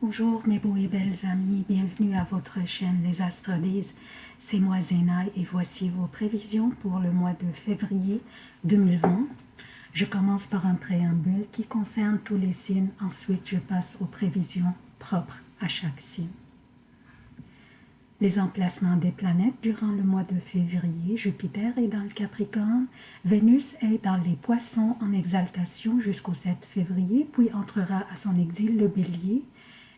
Bonjour mes beaux et belles amis, bienvenue à votre chaîne Les Astres disent. C'est moi Zéna et voici vos prévisions pour le mois de février 2020. Je commence par un préambule qui concerne tous les signes, ensuite je passe aux prévisions propres à chaque signe. Les emplacements des planètes durant le mois de février, Jupiter est dans le Capricorne, Vénus est dans les Poissons en exaltation jusqu'au 7 février, puis entrera à son exil le Bélier,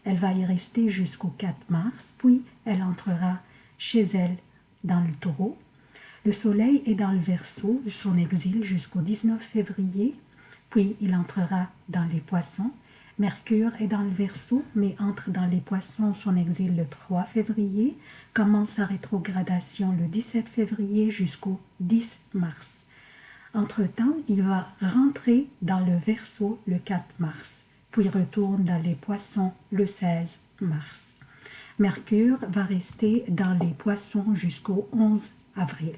elle va y rester jusqu'au 4 mars, puis elle entrera chez elle dans le taureau. Le soleil est dans le verso, son exil jusqu'au 19 février, puis il entrera dans les poissons. Mercure est dans le verso, mais entre dans les poissons, son exil le 3 février, commence sa rétrogradation le 17 février jusqu'au 10 mars. Entre-temps, il va rentrer dans le verso le 4 mars puis retourne dans les poissons le 16 mars. Mercure va rester dans les poissons jusqu'au 11 avril.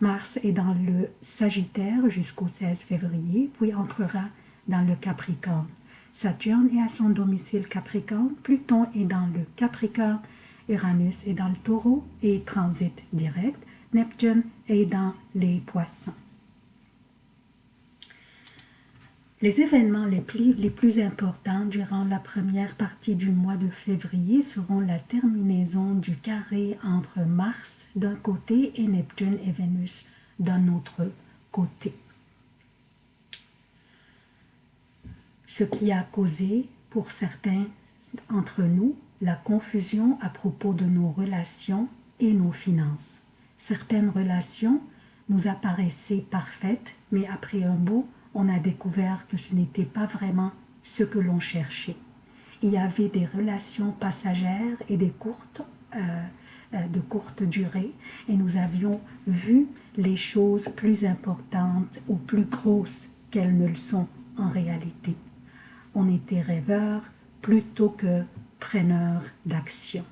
Mars est dans le Sagittaire jusqu'au 16 février, puis entrera dans le Capricorne. Saturne est à son domicile Capricorne, Pluton est dans le Capricorne, Uranus est dans le Taureau et transite direct, Neptune est dans les Poissons. Les événements les plus, les plus, importants durant la première partie du mois de février seront la terminaison du carré entre Mars d'un côté et Neptune et Vénus d'un autre côté. Ce qui a causé pour certains entre nous la confusion à propos de nos relations et nos finances. Certaines relations nous apparaissaient parfaites, mais après un beau on a découvert que ce n'était pas vraiment ce que l'on cherchait. Il y avait des relations passagères et des courtes, euh, euh, de courte durée, et nous avions vu les choses plus importantes ou plus grosses qu'elles ne le sont en réalité. On était rêveurs plutôt que preneurs d'action.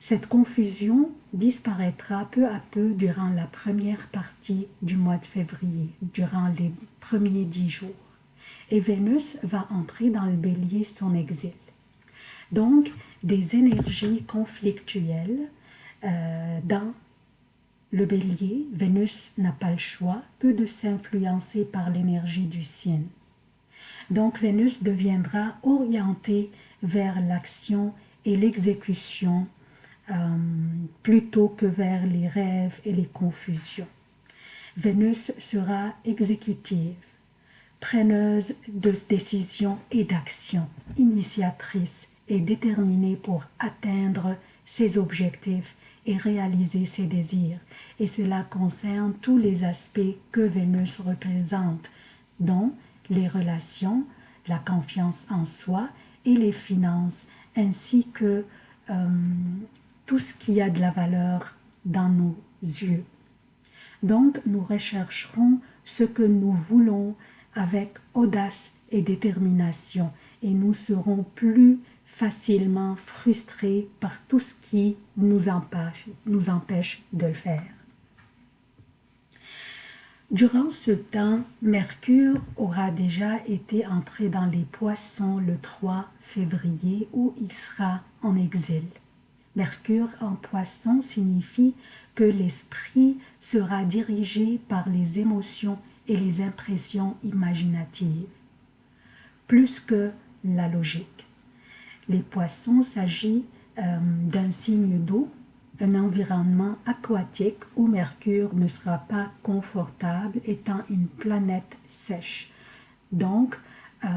Cette confusion disparaîtra peu à peu durant la première partie du mois de février, durant les premiers dix jours. Et Vénus va entrer dans le bélier son exil. Donc, des énergies conflictuelles euh, dans le bélier, Vénus n'a pas le choix, peu de s'influencer par l'énergie du signe. Donc Vénus deviendra orientée vers l'action et l'exécution euh, plutôt que vers les rêves et les confusions. Vénus sera exécutive, preneuse de décisions et d'actions, initiatrice et déterminée pour atteindre ses objectifs et réaliser ses désirs. Et cela concerne tous les aspects que Vénus représente, dont les relations, la confiance en soi et les finances, ainsi que euh, tout ce qui a de la valeur dans nos yeux. Donc, nous rechercherons ce que nous voulons avec audace et détermination et nous serons plus facilement frustrés par tout ce qui nous empêche, de le faire. Durant ce temps, Mercure aura déjà été entré dans les poissons le 3 février où il sera en exil. Mercure en poisson signifie que l'esprit sera dirigé par les émotions et les impressions imaginatives, plus que la logique. Les poissons s'agit euh, d'un signe d'eau, un environnement aquatique où Mercure ne sera pas confortable étant une planète sèche. Donc, euh,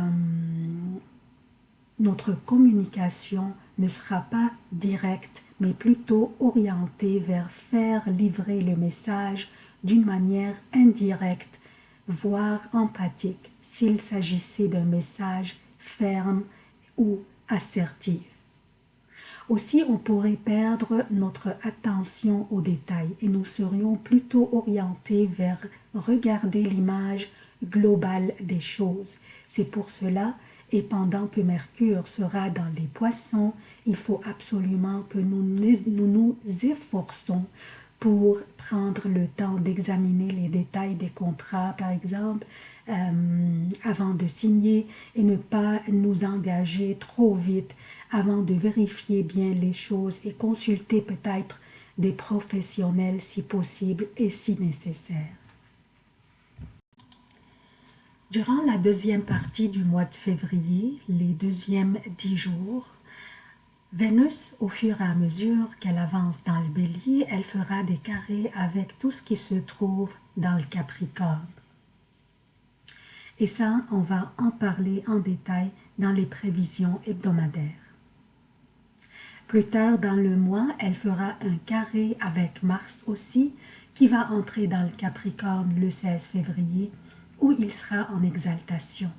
notre communication ne sera pas directe, mais plutôt orientée vers faire livrer le message d'une manière indirecte, voire empathique, s'il s'agissait d'un message ferme ou assertif. Aussi, on pourrait perdre notre attention aux détails et nous serions plutôt orientés vers regarder l'image globale des choses. C'est pour cela et pendant que Mercure sera dans les poissons, il faut absolument que nous nous, efforçons pour prendre le temps d'examiner les détails des contrats, par exemple, euh, avant de signer et ne pas nous engager trop vite avant de vérifier bien les choses et consulter peut-être des professionnels si possible et si nécessaire. Durant la deuxième partie du mois de février, les deuxièmes dix jours, Vénus, au fur et à mesure qu'elle avance dans le bélier, elle fera des carrés avec tout ce qui se trouve dans le Capricorne. Et ça, on va en parler en détail dans les prévisions hebdomadaires. Plus tard dans le mois, elle fera un carré avec Mars aussi, qui va entrer dans le Capricorne le 16 février, où il sera en exaltation.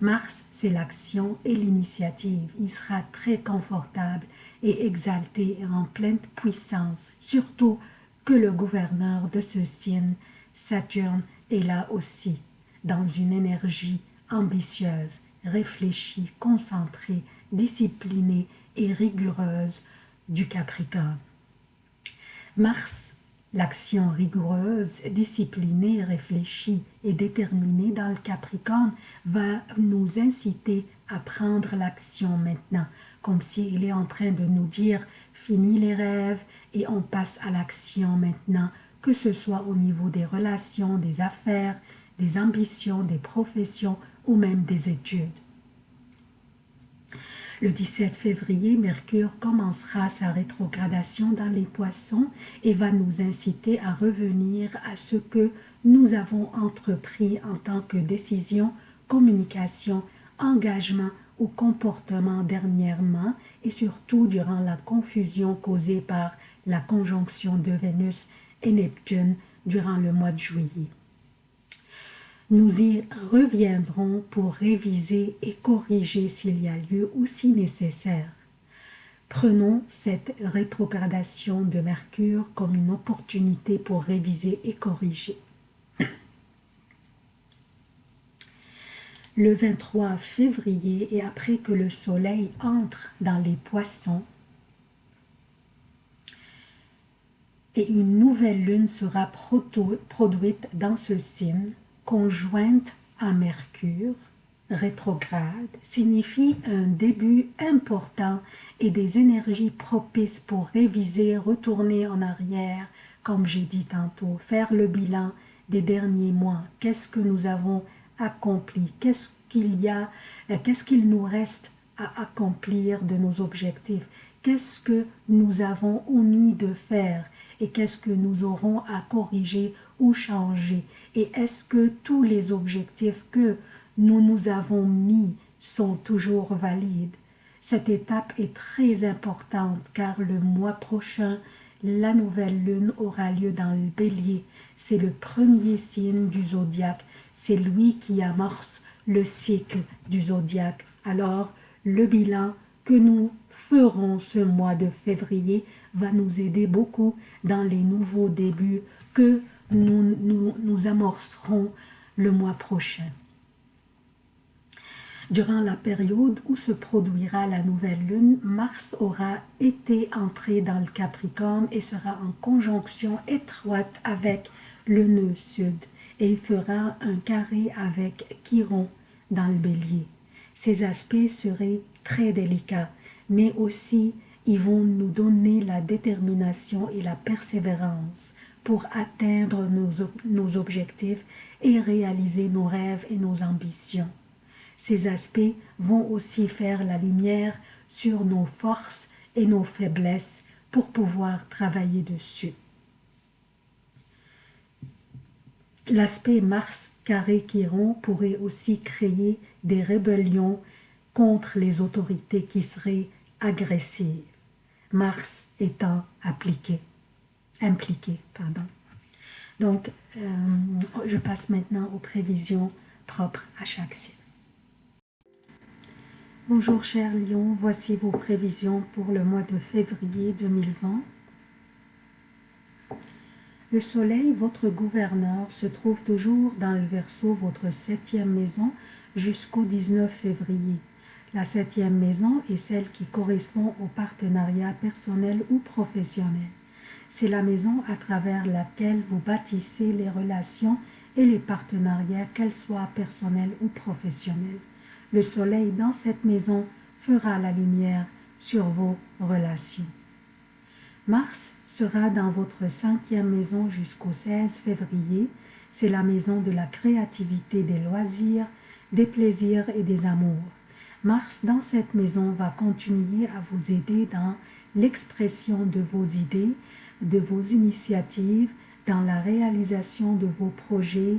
Mars, c'est l'action et l'initiative. Il sera très confortable et exalté en pleine puissance, surtout que le gouverneur de ce signe, Saturne, est là aussi dans une énergie ambitieuse, réfléchie, concentrée, disciplinée et rigoureuse du Capricorne. Mars, l'action rigoureuse, disciplinée, réfléchie et déterminée dans le Capricorne va nous inciter à prendre l'action maintenant, comme s'il est en train de nous dire « fini les rêves et on passe à l'action maintenant », que ce soit au niveau des relations, des affaires, des ambitions, des professions ou même des études. Le 17 février, Mercure commencera sa rétrogradation dans les poissons et va nous inciter à revenir à ce que nous avons entrepris en tant que décision, communication, engagement ou comportement dernièrement et surtout durant la confusion causée par la conjonction de Vénus et Neptune durant le mois de juillet. Nous y reviendrons pour réviser et corriger s'il y a lieu ou si nécessaire. Prenons cette rétrogradation de Mercure comme une opportunité pour réviser et corriger. Le 23 février et après que le soleil entre dans les poissons, et une nouvelle lune sera produite dans ce signe, conjointe à Mercure, rétrograde, signifie un début important et des énergies propices pour réviser, retourner en arrière, comme j'ai dit tantôt, faire le bilan des derniers mois. Qu'est-ce que nous avons accompli? Qu'est-ce qu'il y a euh, Qu'est-ce qu'il nous reste à accomplir de nos objectifs? Qu'est-ce que nous avons omis de faire et qu'est-ce que nous aurons à corriger ou changer et est-ce que tous les objectifs que nous nous avons mis sont toujours valides? Cette étape est très importante car le mois prochain, la nouvelle lune aura lieu dans le bélier. C'est le premier signe du zodiaque, c'est lui qui amorce le cycle du zodiaque. Alors, le bilan que nous ferons ce mois de février va nous aider beaucoup dans les nouveaux débuts que nous, nous, amorcerons le mois prochain. Durant la période où se produira la nouvelle lune, Mars aura été entré dans le Capricorne et sera en conjonction étroite avec le nœud sud et il fera un carré avec Chiron dans le bélier. Ces aspects seraient très délicats, mais aussi ils vont nous donner la détermination et la persévérance pour atteindre nos, objectifs et réaliser nos rêves et nos ambitions. Ces aspects vont aussi faire la lumière sur nos forces et nos faiblesses pour pouvoir travailler dessus. L'aspect Mars carré Chiron pourrait aussi créer des rébellions contre les autorités qui seraient agressives, Mars étant appliqué impliqué. Pardon. Donc, euh, je passe maintenant aux prévisions propres à chaque signe. Bonjour chers lions, voici vos prévisions pour le mois de février 2020. Le soleil, votre gouverneur, se trouve toujours dans le Verseau, votre septième maison, jusqu'au 19 février. La septième maison est celle qui correspond au partenariat personnel ou professionnel. C'est la maison à travers laquelle vous bâtissez les relations et les partenariats, qu'elles soient personnels ou professionnels. Le soleil dans cette maison fera la lumière sur vos relations. Mars sera dans votre cinquième maison jusqu'au 16 février. C'est la maison de la créativité, des loisirs, des plaisirs et des amours. Mars dans cette maison va continuer à vous aider dans l'expression de vos idées, de vos initiatives, dans la réalisation de vos projets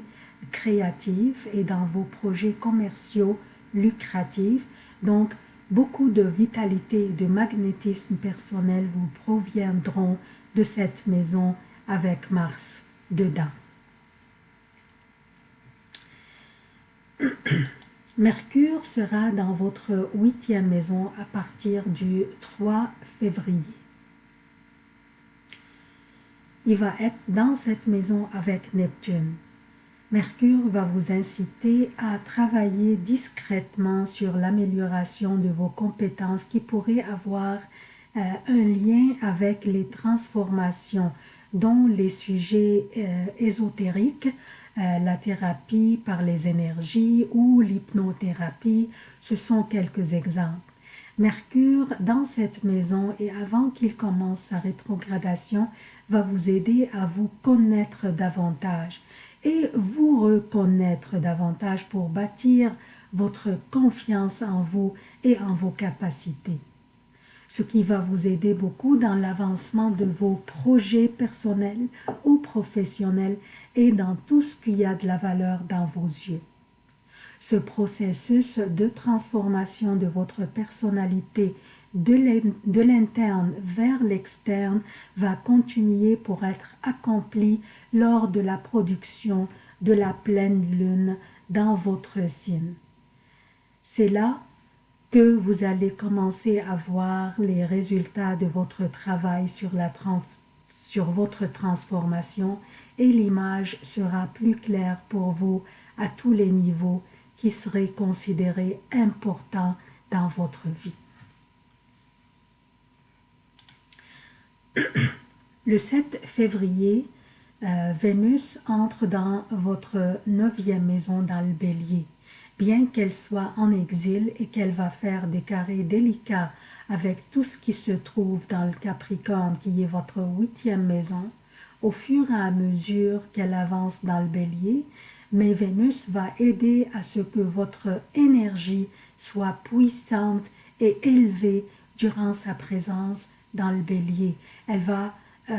créatifs et dans vos projets commerciaux lucratifs. Donc, beaucoup de vitalité et de magnétisme personnel vous proviendront de cette maison avec Mars dedans. Mercure sera dans votre huitième maison à partir du 3 février. Il va être dans cette maison avec Neptune. Mercure va vous inciter à travailler discrètement sur l'amélioration de vos compétences qui pourraient avoir euh, un lien avec les transformations dont les sujets euh, ésotériques, euh, la thérapie par les énergies ou l'hypnothérapie, ce sont quelques exemples. Mercure, dans cette maison et avant qu'il commence sa rétrogradation, va vous aider à vous connaître davantage et vous reconnaître davantage pour bâtir votre confiance en vous et en vos capacités. Ce qui va vous aider beaucoup dans l'avancement de vos projets personnels ou professionnels et dans tout ce qui a de la valeur dans vos yeux. Ce processus de transformation de votre personnalité de l'interne vers l'externe va continuer pour être accompli lors de la production de la pleine lune dans votre signe. C'est là que vous allez commencer à voir les résultats de votre travail sur, sur votre transformation et l'image sera plus claire pour vous à tous les niveaux qui seraient considérés importants dans votre vie. Le 7 février, euh, Vénus entre dans votre neuvième maison dans le bélier. Bien qu'elle soit en exil et qu'elle va faire des carrés délicats avec tout ce qui se trouve dans le Capricorne qui est votre huitième maison, au fur et à mesure qu'elle avance dans le bélier, mais Vénus va aider à ce que votre énergie soit puissante et élevée durant sa présence dans le bélier. Elle va euh,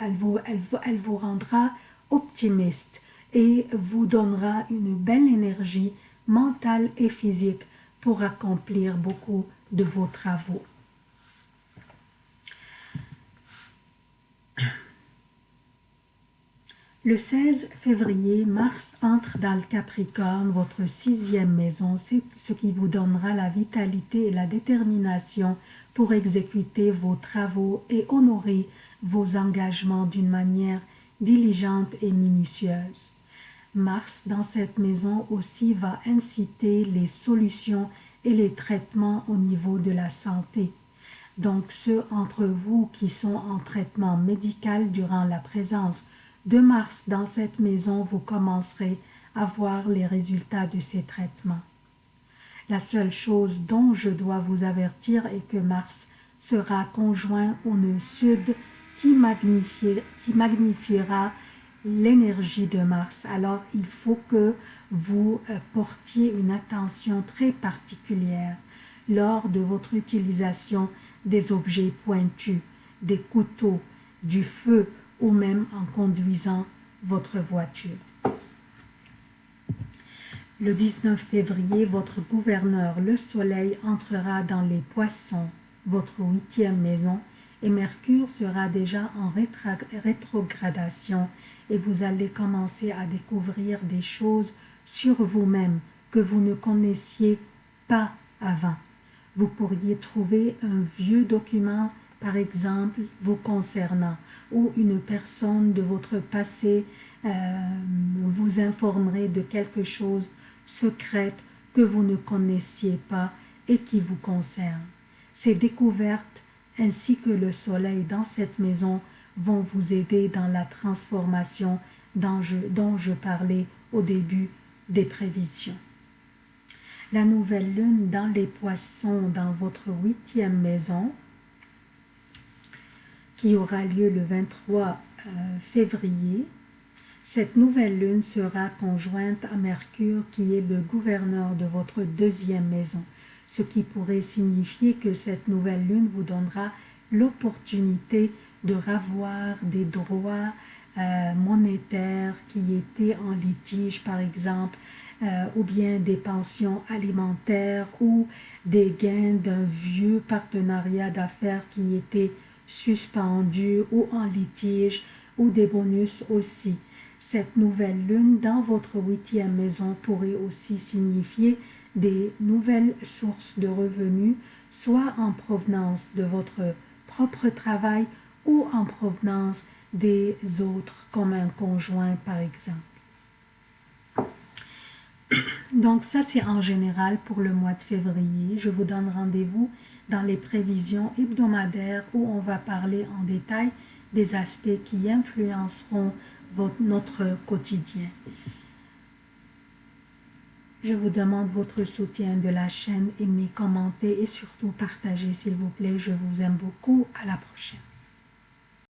elle, vous, elle, elle vous rendra optimiste et vous donnera une belle énergie mentale et physique pour accomplir beaucoup de vos travaux. Le 16 février, Mars entre dans le Capricorne, votre sixième maison, c'est ce qui vous donnera la vitalité et la détermination pour exécuter vos travaux et honorer vos engagements d'une manière diligente et minutieuse. Mars, dans cette maison aussi, va inciter les solutions et les traitements au niveau de la santé. Donc ceux entre vous qui sont en traitement médical durant la présence de Mars dans cette maison, vous commencerez à voir les résultats de ces traitements. La seule chose dont je dois vous avertir est que Mars sera conjoint au nœud sud qui, qui magnifiera l'énergie de Mars. Alors, il faut que vous euh, portiez une attention très particulière lors de votre utilisation des objets pointus, des couteaux, du feu ou même en conduisant votre voiture. Le 19 février, votre gouverneur, le soleil, entrera dans les poissons, votre huitième maison, et Mercure sera déjà en rétrogradation et vous allez commencer à découvrir des choses sur vous-même que vous ne connaissiez pas avant. Vous pourriez trouver un vieux document par exemple, vous concernant, ou une personne de votre passé euh, vous informerait de quelque chose secrète que vous ne connaissiez pas et qui vous concerne. Ces découvertes ainsi que le soleil dans cette maison vont vous aider dans la transformation dont je, dont je parlais au début des prévisions. La nouvelle lune dans les poissons dans votre huitième maison, qui aura lieu le 23 euh, février, cette nouvelle lune sera conjointe à Mercure qui est le gouverneur de votre deuxième maison, ce qui pourrait signifier que cette nouvelle lune vous donnera l'opportunité de ravoir des droits euh, monétaires qui étaient en litige par exemple, euh, ou bien des pensions alimentaires ou des gains d'un vieux partenariat d'affaires qui était suspendu ou en litige ou des bonus aussi. Cette nouvelle lune dans votre huitième maison pourrait aussi signifier des nouvelles sources de revenus, soit en provenance de votre propre travail ou en provenance des autres, comme un conjoint par exemple. Donc ça, c'est en général pour le mois de février. Je vous donne rendez-vous dans les prévisions hebdomadaires où on va parler en détail des aspects qui influenceront notre quotidien. Je vous demande votre soutien de la chaîne, aimez, commentez et surtout partagez s'il vous plaît. Je vous aime beaucoup. À la prochaine.